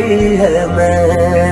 آئی ہے میں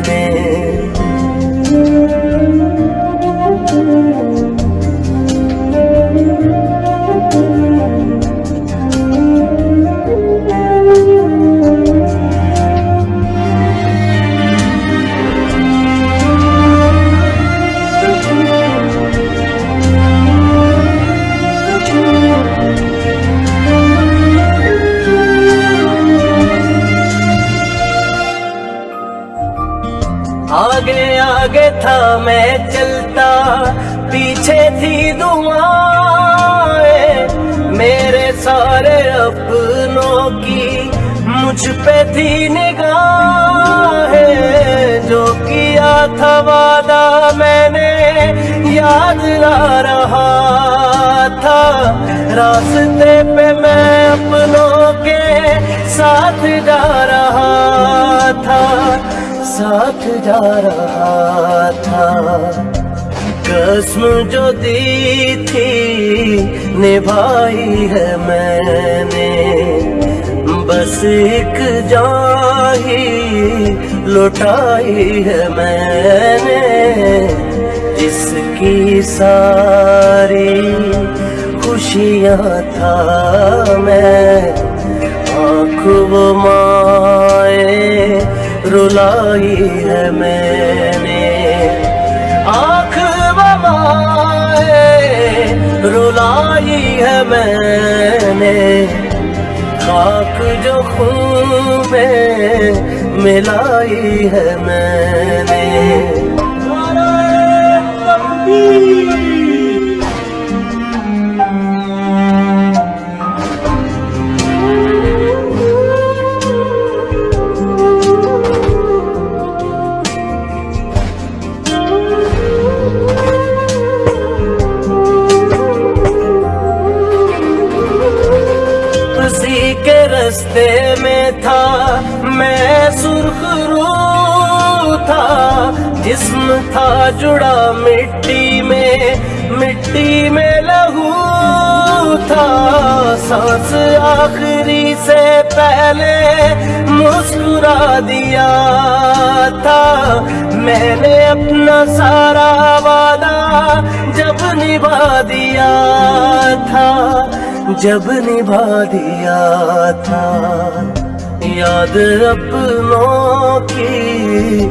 آگے آگے تھا میں چلتا پیچھے تھی دعائیں میرے سارے اپنوں کی مجھ پہ تھی نگاہیں جو کیا تھا وعدہ میں نے یاد لا رہا تھا راستے پہ میں اپنوں کے ساتھ جا ساتھ جا رہا تھا۔ قسم جو دی تھی نبھائی ہے میں نے۔ بس ایک جان ہی لوٹائی ہے میں نے۔ جس کی ساری خوشیاں تھا میں۔ آنکھ وہ مائے رلائی ہے میں نے۔ آنکھ بمائے رلائی ہے میں نے۔ خاک جو خون میں ملائی ہے میں نے۔ کے رستے میں تھا، میں سرخ رو تھا، جسم تھا جڑا مٹی میں مٹی میں لہو تھا۔ سانس آخری سے پہلے مسکرا دیا تھا۔ میں نے اپنا سارا وعدہ جب نبھا دیا تھا جب نبھا دیا تھا یاد اپنوں کی